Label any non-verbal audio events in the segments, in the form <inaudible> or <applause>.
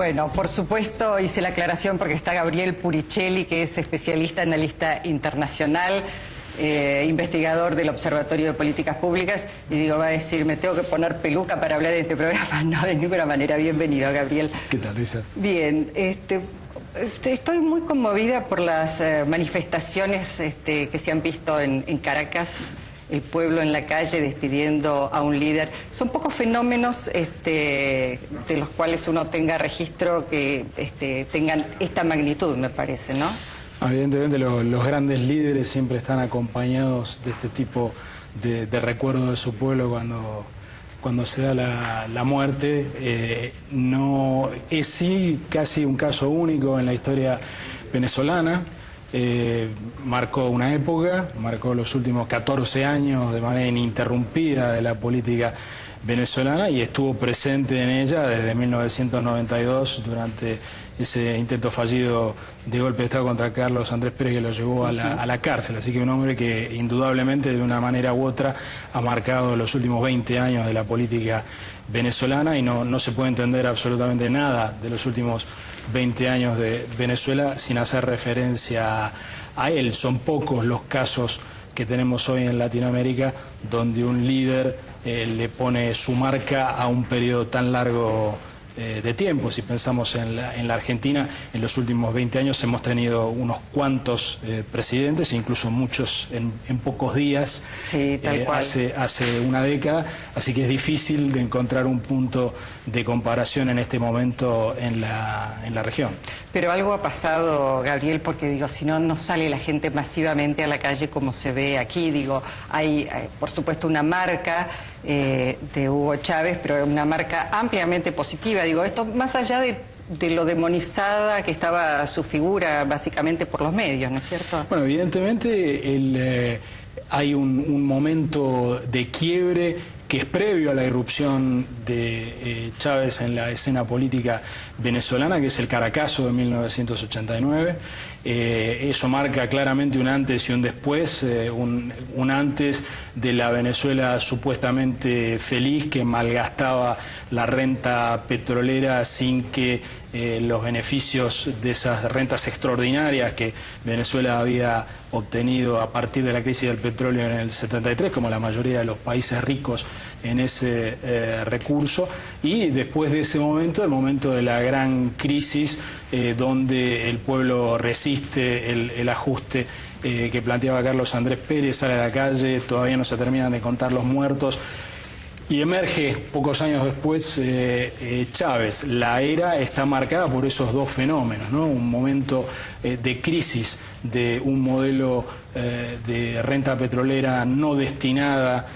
Bueno, por supuesto hice la aclaración porque está Gabriel Puricelli, que es especialista analista internacional, eh, investigador del Observatorio de Políticas Públicas, y digo, va a decir, me tengo que poner peluca para hablar de este programa. <laughs> No, de ninguna manera. Bienvenido, Gabriel. ¿Qué tal, Lisa? Bien, este, este estoy muy conmovida por las eh, manifestaciones este, que se han visto en Caracas el pueblo en la calle despidiendo a un líder. Son pocos fenómenos este, de los cuales uno tenga registro que este, tengan esta magnitud, me parece, ¿no? Evidentemente los, grandes líderes siempre están acompañados de este tipo de, recuerdo de su pueblo cuando, cuando se da la, muerte. Eh, no es sí casi un caso único en la historia venezolana. Eh, marcó una época, marcó los últimos 14 años de manera ininterrumpida de la política venezolana y estuvo presente en ella desde 1992 durante ese intento fallido de golpe de Estado contra Carlos Andrés Pérez que lo llevó a la, a la, cárcel. Así que un hombre que indudablemente de una manera u otra ha marcado los últimos 20 años de la política venezolana y no, no se puede entender absolutamente nada de los últimos 20 años de Venezuela sin hacer referencia a él. Son pocos los casos que tenemos hoy en Latinoamérica donde un líder eh, le pone su marca a un periodo tan largo eh, de tiempo. Si pensamos en la, en la, Argentina, en los últimos 20 años hemos tenido unos cuantos eh, presidentes, incluso muchos en, pocos días, eh, Hace, hace una década, así que es difícil de encontrar un punto de comparación en este momento en la, en la región. Pero algo ha pasado, Gabriel, porque digo, si no, no sale la gente masivamente a la calle como se ve aquí. Digo, hay, por supuesto, una marca de Hugo Chávez, pero una marca ampliamente positiva Digo, esto más allá de, lo demonizada que estaba su figura básicamente por los medios, ¿no es cierto? Bueno, evidentemente eh, hay un, momento de quiebre que es previo a la irrupción de eh, Chávez en la escena política venezolana, que es el Caracazo de 1989. Eh, eso marca claramente un antes y un después, un, un, antes de la Venezuela supuestamente feliz que malgastaba la renta petrolera sin que eh, los beneficios de esas rentas extraordinarias que Venezuela había obtenido a partir de la crisis del petróleo en el 73, como la mayoría de los países ricos en ese eh, recurso, y después de ese momento, el momento de la gran crisis, eh, donde el pueblo resiste el, ajuste que planteaba Carlos Andrés Pérez, sale a la calle, todavía no se terminan de contar los muertos, y emerge pocos años después eh, eh, Chávez. La era está marcada por esos dos fenómenos, ¿no? un momento eh, de crisis de un modelo de renta petrolera no destinada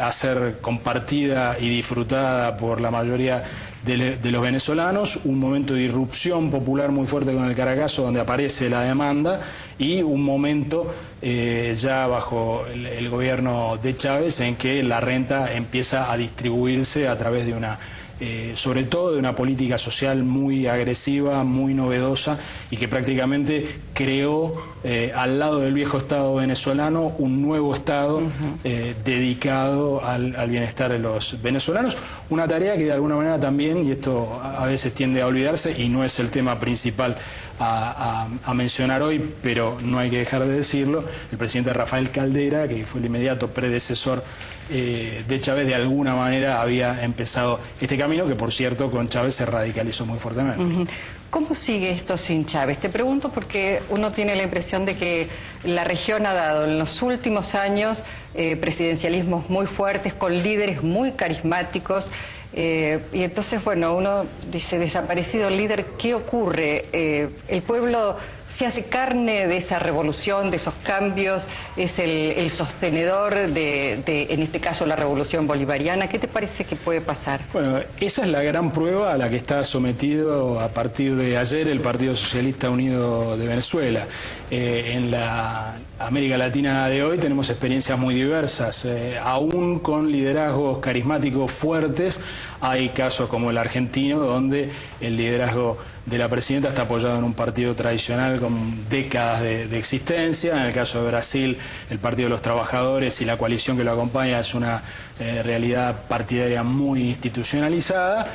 a ser compartida y disfrutada por la mayoría de, los venezolanos, un momento de irrupción popular muy fuerte con el Caracazo donde aparece la demanda y un momento eh, ya bajo el, gobierno de Chávez en que la renta empieza a distribuirse a través de una eh, sobre todo de una política social muy agresiva, muy novedosa y que prácticamente creó eh, al lado del viejo Estado venezolano un nuevo Estado eh, dedicado al, bienestar de los venezolanos. Una tarea que de alguna manera también, y esto a veces tiende a olvidarse y no es el tema principal a, mencionar hoy, pero no hay que dejar de decirlo, el presidente Rafael Caldera, que fue el inmediato predecesor de Chávez, de alguna manera había empezado este camino que por cierto con Chávez se radicalizó muy fuertemente. ¿Cómo sigue esto sin Chávez? Te pregunto porque uno tiene la impresión de que la región ha dado en los últimos años eh, presidencialismos muy fuertes, con líderes muy carismáticos, eh, y entonces, bueno, uno dice, desaparecido el líder, ¿qué ocurre? Eh, el pueblo se hace carne de esa revolución, de esos cambios, es el, sostenedor de, en este caso, la revolución bolivariana. ¿Qué te parece que puede pasar? Bueno, esa es la gran prueba a la que está sometido a partir de ayer el Partido Socialista Unido de Venezuela. Eh, en la América Latina de hoy tenemos experiencias muy diversas, eh, aún con liderazgos carismáticos fuertes, hay casos como el argentino donde el liderazgo de la presidenta está apoyado en un partido tradicional con décadas de, existencia. En el caso de Brasil, el Partido de los Trabajadores y la coalición que lo acompaña es una eh, realidad partidaria muy institucionalizada.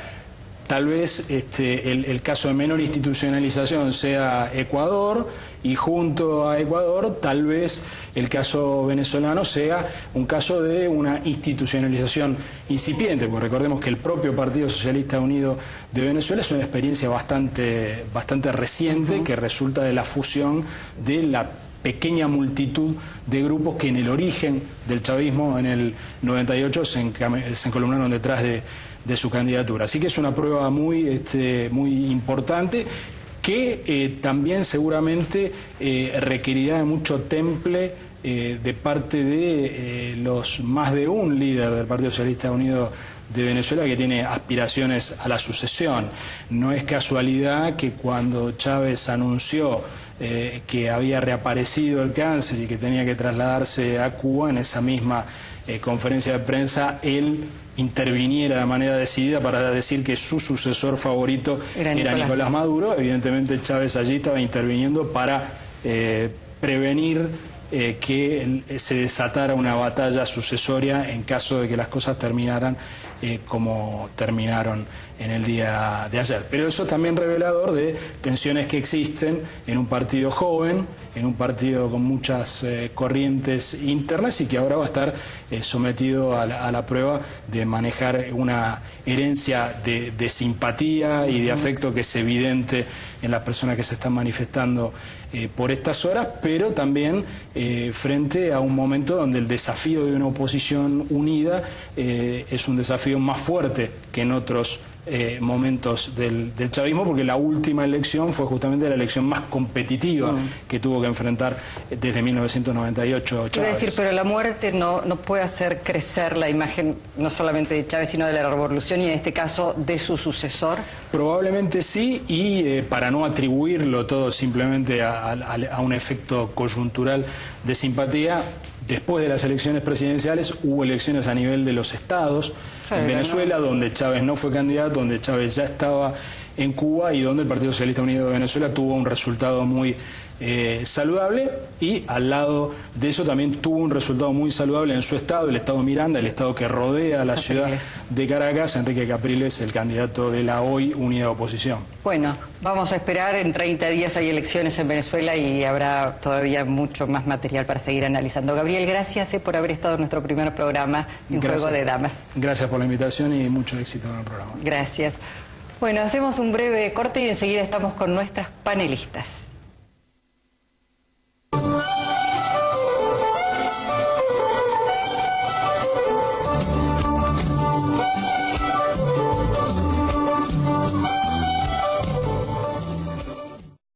Tal vez este, el, caso de menor institucionalización sea Ecuador y junto a Ecuador tal vez el caso venezolano sea un caso de una institucionalización incipiente, porque recordemos que el propio Partido Socialista Unido de Venezuela es una experiencia bastante, bastante reciente que resulta de la fusión de la pequeña multitud de grupos que en el origen del chavismo en el 98 se, se encolumnaron detrás de, su candidatura. Así que es una prueba muy, este, muy importante que eh, también seguramente eh, requerirá mucho temple eh, de parte de los más de un líder del Partido Socialista Unido de Venezuela que tiene aspiraciones a la sucesión. No es casualidad que cuando Chávez anunció eh, que había reaparecido el cáncer y que tenía que trasladarse a Cuba en esa misma eh, conferencia de prensa, él interviniera de manera decidida para decir que su sucesor favorito era Nicolás, Maduro. Evidentemente Chávez allí estaba interviniendo para eh, prevenir que se desatara una batalla sucesoria en caso de que las cosas terminaran eh, como terminaron en el día de ayer. Pero eso es también revelador de tensiones que existen en un partido joven, en un partido con muchas eh, corrientes internas y que ahora va a estar eh, sometido a la, prueba de manejar una herencia de, simpatía y de afecto que es evidente en las personas que se están manifestando por estas horas, pero también frente a un momento donde el desafío de una oposición unida es un desafío más fuerte que en otros eh, momentos del, chavismo, porque la última elección fue justamente la elección más competitiva mm. que tuvo que enfrentar desde 1998 Chávez. decir, pero la muerte no, no puede hacer crecer la imagen no solamente de Chávez, sino de la revolución y en este caso de su sucesor. Probablemente sí, y eh, para no atribuirlo todo simplemente a un efecto coyuntural de simpatía, Después de las elecciones presidenciales hubo elecciones a nivel de los estados en Venezuela, donde Chávez no fue candidato, donde Chávez ya estaba en Cuba y donde el Partido Socialista Unido de Venezuela tuvo un resultado muy eh, saludable y al lado de eso también tuvo un resultado muy saludable en su estado, el estado Miranda, el estado que rodea a la ciudad de Caracas, Enrique Capriles, el candidato de la hoy unida oposición. Bueno, vamos a esperar, en 30 días hay elecciones en Venezuela y habrá todavía mucho más material para seguir analizando. Gabriel, gracias eh, por haber estado en nuestro primer programa de Un Juego de Damas. Gracias por la invitación y mucho éxito en el programa. Gracias. Bueno, hacemos un breve corte y enseguida estamos con nuestras panelistas.